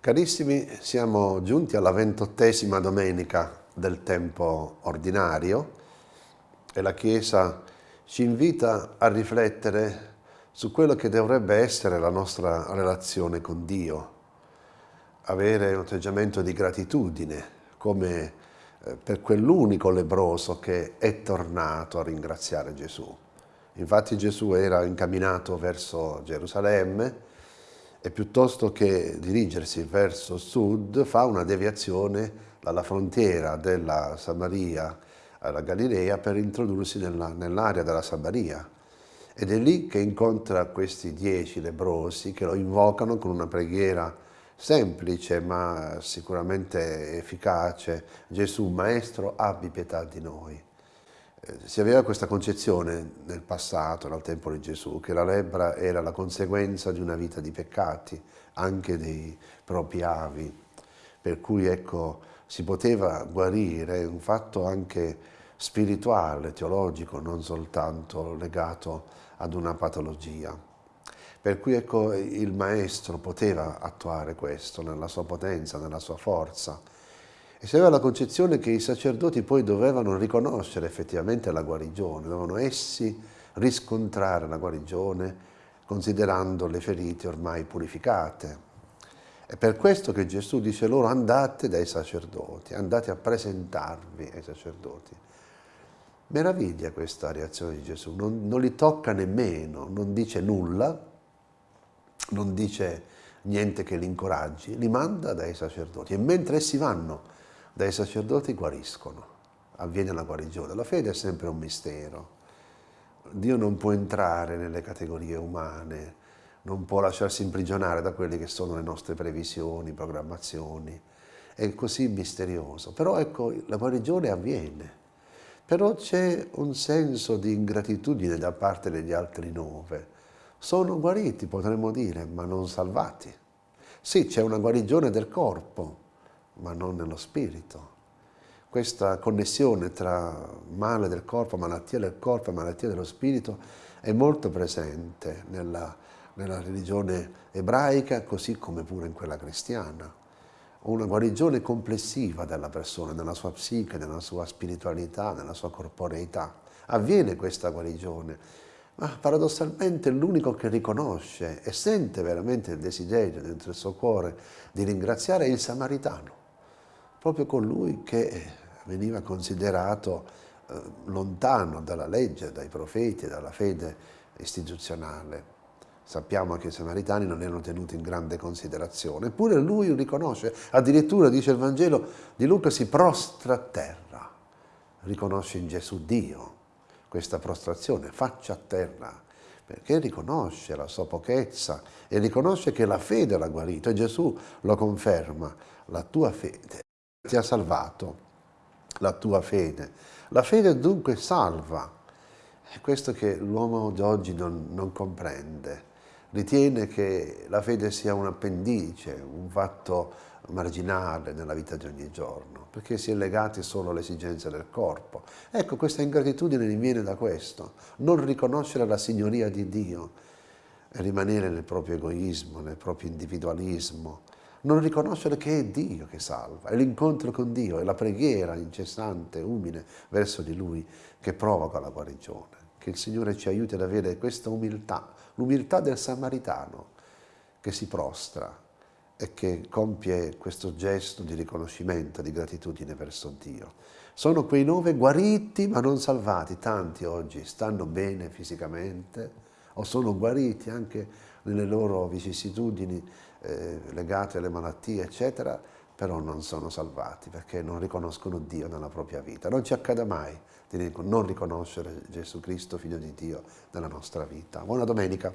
Carissimi, siamo giunti alla ventottesima domenica del tempo ordinario e la Chiesa ci invita a riflettere su quello che dovrebbe essere la nostra relazione con Dio, avere un atteggiamento di gratitudine come eh, per quell'unico lebroso che è tornato a ringraziare Gesù. Infatti Gesù era incamminato verso Gerusalemme e piuttosto che dirigersi verso sud fa una deviazione dalla frontiera della Samaria alla Galilea per introdursi nell'area della Samaria. Ed è lì che incontra questi dieci lebrosi che lo invocano con una preghiera semplice ma sicuramente efficace. Gesù, Maestro, abbi pietà di noi. Eh, si aveva questa concezione nel passato, nel tempo di Gesù, che la lebbra era la conseguenza di una vita di peccati, anche dei propri avi, per cui ecco, si poteva guarire, un fatto anche spirituale, teologico, non soltanto legato ad una patologia. Per cui ecco, il maestro poteva attuare questo nella sua potenza, nella sua forza, e si aveva la concezione che i sacerdoti poi dovevano riconoscere effettivamente la guarigione, dovevano essi riscontrare la guarigione considerando le ferite ormai purificate. È per questo che Gesù dice loro andate dai sacerdoti, andate a presentarvi ai sacerdoti. Meraviglia questa reazione di Gesù, non, non li tocca nemmeno, non dice nulla, non dice niente che li incoraggi, li manda dai sacerdoti e mentre essi vanno dai sacerdoti guariscono, avviene la guarigione. La fede è sempre un mistero. Dio non può entrare nelle categorie umane, non può lasciarsi imprigionare da quelle che sono le nostre previsioni, programmazioni. È così misterioso. Però ecco, la guarigione avviene. Però c'è un senso di ingratitudine da parte degli altri nove. Sono guariti, potremmo dire, ma non salvati. Sì, c'è una guarigione del corpo, ma non nello spirito. Questa connessione tra male del corpo, malattia del corpo e malattia dello spirito è molto presente nella, nella religione ebraica, così come pure in quella cristiana. Una guarigione complessiva della persona, nella sua psiche, nella sua spiritualità, nella sua corporeità. Avviene questa guarigione, ma paradossalmente l'unico che riconosce e sente veramente il desiderio dentro il suo cuore di ringraziare è il samaritano proprio colui che veniva considerato eh, lontano dalla legge, dai profeti, dalla fede istituzionale. Sappiamo che i samaritani non erano tenuti in grande considerazione, eppure lui riconosce, addirittura dice il Vangelo di Luca, si prostra a terra, riconosce in Gesù Dio questa prostrazione, faccia a terra, perché riconosce la sua pochezza e riconosce che la fede l'ha guarito e Gesù lo conferma, la tua fede ti ha salvato la tua fede. La fede dunque salva. È questo che l'uomo di oggi non, non comprende. Ritiene che la fede sia un appendice, un fatto marginale nella vita di ogni giorno, perché si è legati solo alle esigenze del corpo. Ecco, questa ingratitudine viene da questo, non riconoscere la signoria di Dio rimanere nel proprio egoismo, nel proprio individualismo, non riconoscere che è Dio che salva, è l'incontro con Dio, è la preghiera incessante, umile verso di Lui che provoca la guarigione. Che il Signore ci aiuti ad avere questa umiltà, l'umiltà del samaritano che si prostra e che compie questo gesto di riconoscimento, di gratitudine verso Dio. Sono quei nove guariti ma non salvati, tanti oggi stanno bene fisicamente o sono guariti anche nelle loro vicissitudini eh, legate alle malattie, eccetera, però non sono salvati perché non riconoscono Dio nella propria vita. Non ci accada mai di non riconoscere Gesù Cristo, Figlio di Dio, nella nostra vita. Buona domenica.